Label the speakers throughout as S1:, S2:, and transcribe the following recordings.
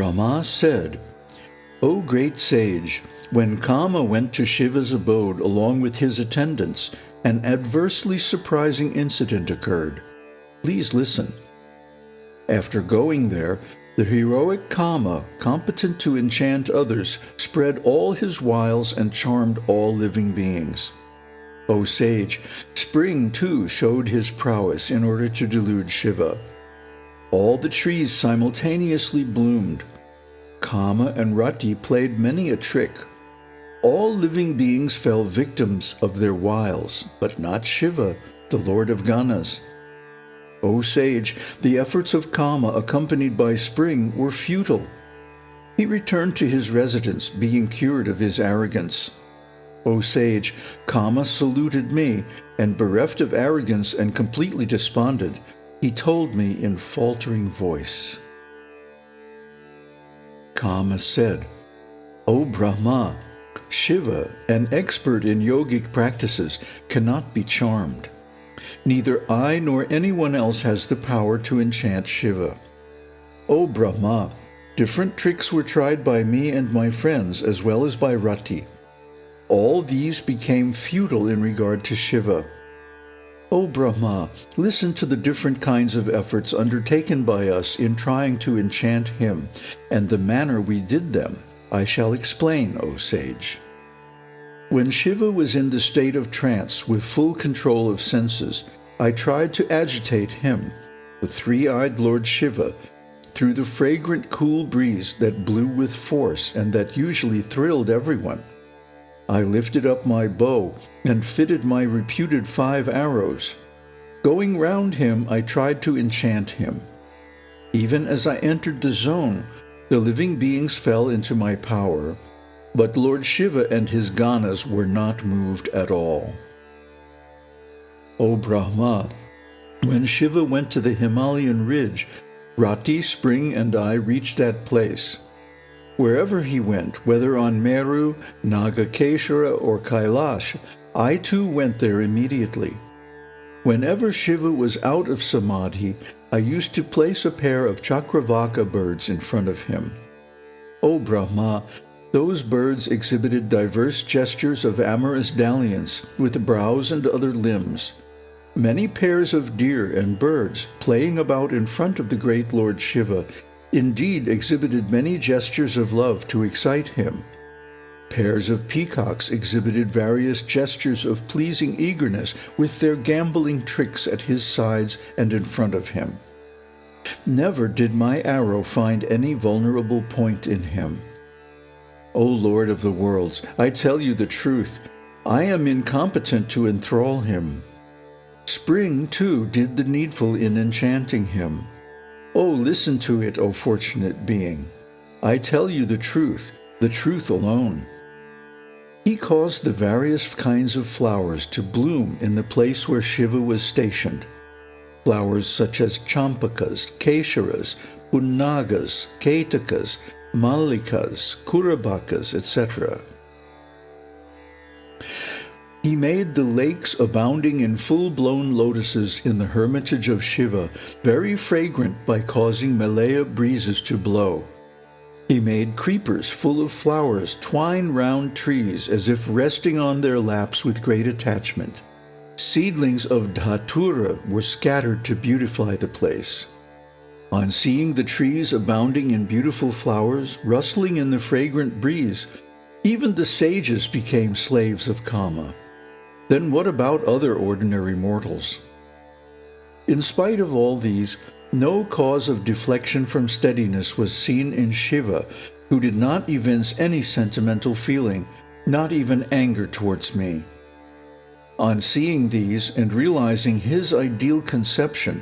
S1: Brahma said, O great sage, when Kama went to Shiva's abode along with his attendants, an adversely surprising incident occurred. Please listen. After going there, the heroic Kama, competent to enchant others, spread all his wiles and charmed all living beings. O sage, spring too showed his prowess in order to delude Shiva. All the trees simultaneously bloomed. Kama and Rati played many a trick. All living beings fell victims of their wiles, but not Shiva, the lord of Ganas. O sage, the efforts of Kama accompanied by spring were futile. He returned to his residence, being cured of his arrogance. O sage, Kama saluted me, and bereft of arrogance and completely despondent, he told me in faltering voice. Kama said, O Brahma, Shiva, an expert in yogic practices, cannot be charmed. Neither I nor anyone else has the power to enchant Shiva. O Brahma, different tricks were tried by me and my friends as well as by Rati. All these became futile in regard to Shiva. O Brahma, listen to the different kinds of efforts undertaken by us in trying to enchant him, and the manner we did them I shall explain, O sage. When Shiva was in the state of trance with full control of senses, I tried to agitate him, the three-eyed Lord Shiva, through the fragrant cool breeze that blew with force and that usually thrilled everyone. I lifted up my bow and fitted my reputed five arrows. Going round him, I tried to enchant him. Even as I entered the zone, the living beings fell into my power, but Lord Shiva and his Ganas were not moved at all. O Brahma, when Shiva went to the Himalayan ridge, Rati, Spring, and I reached that place. Wherever he went, whether on Meru, Nagakeshara, or Kailash, I too went there immediately. Whenever Shiva was out of samadhi, I used to place a pair of Chakravaka birds in front of him. O Brahma, those birds exhibited diverse gestures of amorous dalliance with the brows and other limbs. Many pairs of deer and birds playing about in front of the great Lord Shiva indeed exhibited many gestures of love to excite him. Pairs of peacocks exhibited various gestures of pleasing eagerness with their gamboling tricks at his sides and in front of him. Never did my arrow find any vulnerable point in him. O Lord of the worlds, I tell you the truth. I am incompetent to enthrall him. Spring, too, did the needful in enchanting him. Oh, listen to it, O fortunate being. I tell you the truth, the truth alone. He caused the various kinds of flowers to bloom in the place where Shiva was stationed. Flowers such as champakas, kesharas, punnagas, ketakas, mallikas, kurabakas, etc. He made the lakes abounding in full-blown lotuses in the hermitage of Shiva very fragrant by causing Malaya breezes to blow. He made creepers full of flowers twine round trees as if resting on their laps with great attachment. Seedlings of dhatura were scattered to beautify the place. On seeing the trees abounding in beautiful flowers, rustling in the fragrant breeze, even the sages became slaves of Kama. Then what about other ordinary mortals? In spite of all these, no cause of deflection from steadiness was seen in Shiva, who did not evince any sentimental feeling, not even anger towards me. On seeing these and realizing his ideal conception,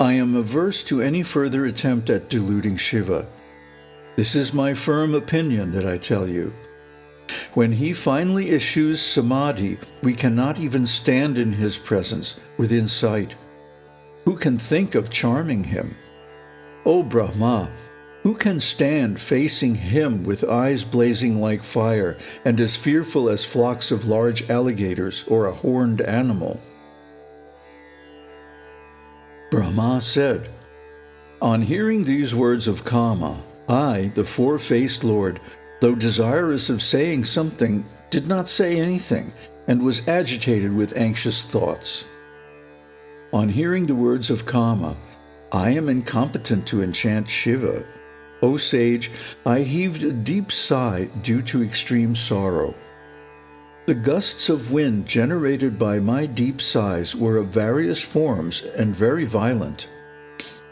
S1: I am averse to any further attempt at deluding Shiva. This is my firm opinion that I tell you. When he finally eschews samadhi, we cannot even stand in his presence within sight. Who can think of charming him? O Brahma, who can stand facing him with eyes blazing like fire and as fearful as flocks of large alligators or a horned animal? Brahma said, On hearing these words of Kama, I, the four-faced Lord, though desirous of saying something, did not say anything, and was agitated with anxious thoughts. On hearing the words of Kama, I am incompetent to enchant Shiva. O sage, I heaved a deep sigh due to extreme sorrow. The gusts of wind generated by my deep sighs were of various forms and very violent.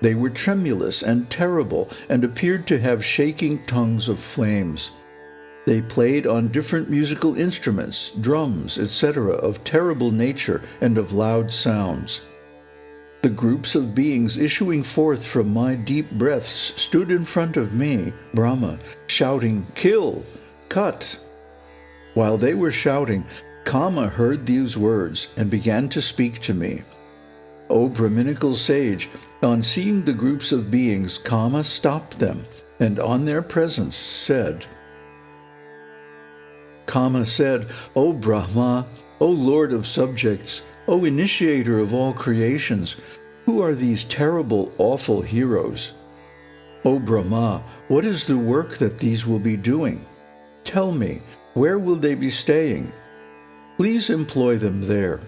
S1: They were tremulous and terrible and appeared to have shaking tongues of flames. They played on different musical instruments, drums, etc., of terrible nature and of loud sounds. The groups of beings issuing forth from my deep breaths stood in front of me, Brahma, shouting, Kill! Cut! While they were shouting, Kama heard these words and began to speak to me. O Brahminical sage, on seeing the groups of beings, Kama stopped them, and on their presence said, Kama said, O Brahma, O Lord of subjects, O initiator of all creations, who are these terrible, awful heroes? O Brahma, what is the work that these will be doing? Tell me, where will they be staying? Please employ them there.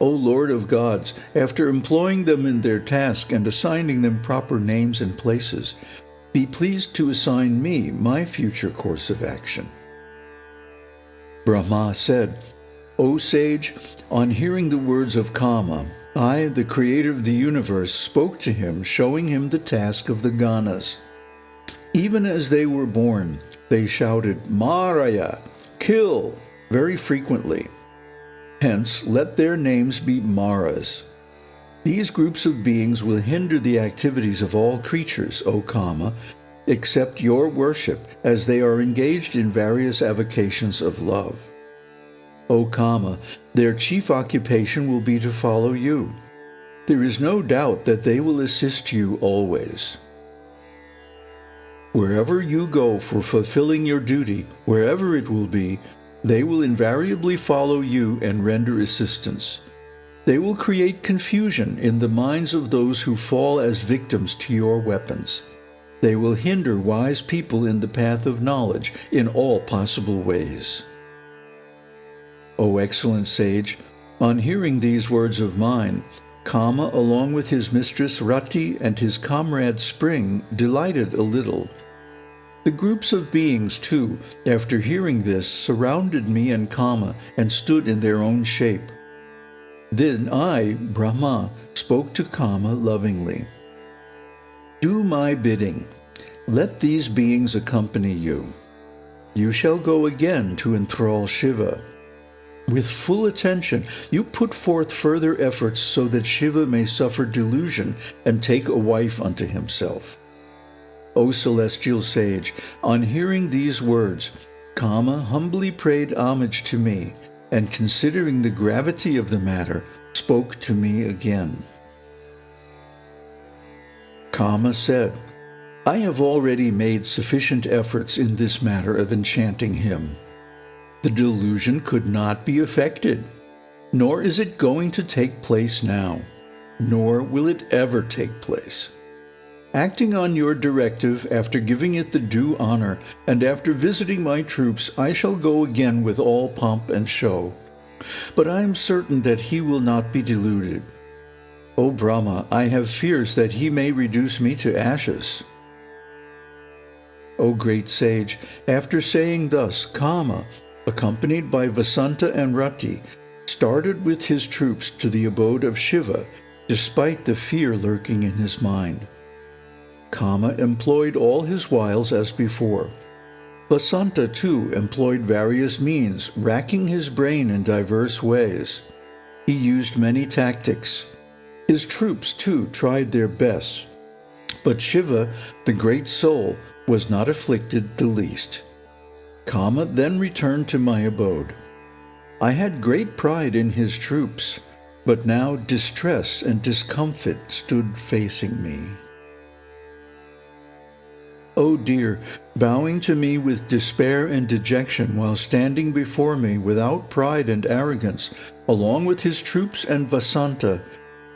S1: O Lord of gods, after employing them in their task and assigning them proper names and places, be pleased to assign me my future course of action. Brahma said, O sage, on hearing the words of Kama, I, the creator of the universe, spoke to him, showing him the task of the Ganas. Even as they were born, they shouted, Maraya, kill, very frequently. Hence, let their names be Maras. These groups of beings will hinder the activities of all creatures, O Kama, except your worship, as they are engaged in various avocations of love. O Kama, their chief occupation will be to follow you. There is no doubt that they will assist you always. Wherever you go for fulfilling your duty, wherever it will be, they will invariably follow you and render assistance. They will create confusion in the minds of those who fall as victims to your weapons. They will hinder wise people in the path of knowledge in all possible ways. O excellent sage, on hearing these words of mine, Kama, along with his mistress Rati and his comrade Spring, delighted a little. The groups of beings, too, after hearing this, surrounded me and Kama and stood in their own shape. Then I, Brahma, spoke to Kama lovingly. Do my bidding. Let these beings accompany you. You shall go again to enthrall Shiva. With full attention, you put forth further efforts so that Shiva may suffer delusion and take a wife unto himself. O celestial sage, on hearing these words, Kama humbly paid homage to me, and considering the gravity of the matter, spoke to me again. Kama said, I have already made sufficient efforts in this matter of enchanting him the delusion could not be effected, nor is it going to take place now, nor will it ever take place. Acting on your directive, after giving it the due honor, and after visiting my troops, I shall go again with all pomp and show. But I am certain that he will not be deluded. O Brahma, I have fears that he may reduce me to ashes. O great sage, after saying thus, Kama, accompanied by Vasanta and Rati, started with his troops to the abode of Shiva, despite the fear lurking in his mind. Kama employed all his wiles as before. Vasanta, too, employed various means, racking his brain in diverse ways. He used many tactics. His troops, too, tried their best. But Shiva, the great soul, was not afflicted the least. Kama then returned to my abode. I had great pride in his troops, but now distress and discomfort stood facing me. Oh dear, bowing to me with despair and dejection while standing before me without pride and arrogance, along with his troops and Vasanta,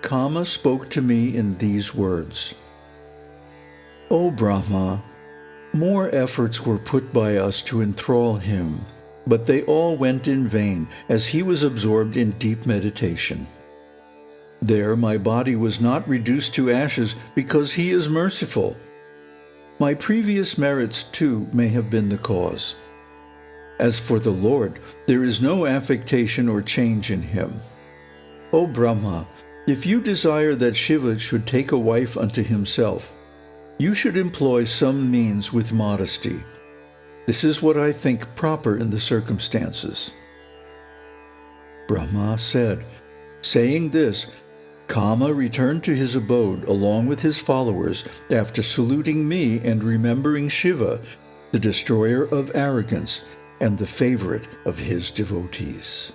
S1: Kama spoke to me in these words. O Brahma, More efforts were put by us to enthrall him, but they all went in vain, as he was absorbed in deep meditation. There my body was not reduced to ashes because he is merciful. My previous merits, too, may have been the cause. As for the Lord, there is no affectation or change in him. O Brahma, if you desire that Shiva should take a wife unto himself, you should employ some means with modesty. This is what I think proper in the circumstances. Brahma said, Saying this, Kama returned to his abode along with his followers after saluting me and remembering Shiva, the destroyer of arrogance and the favorite of his devotees.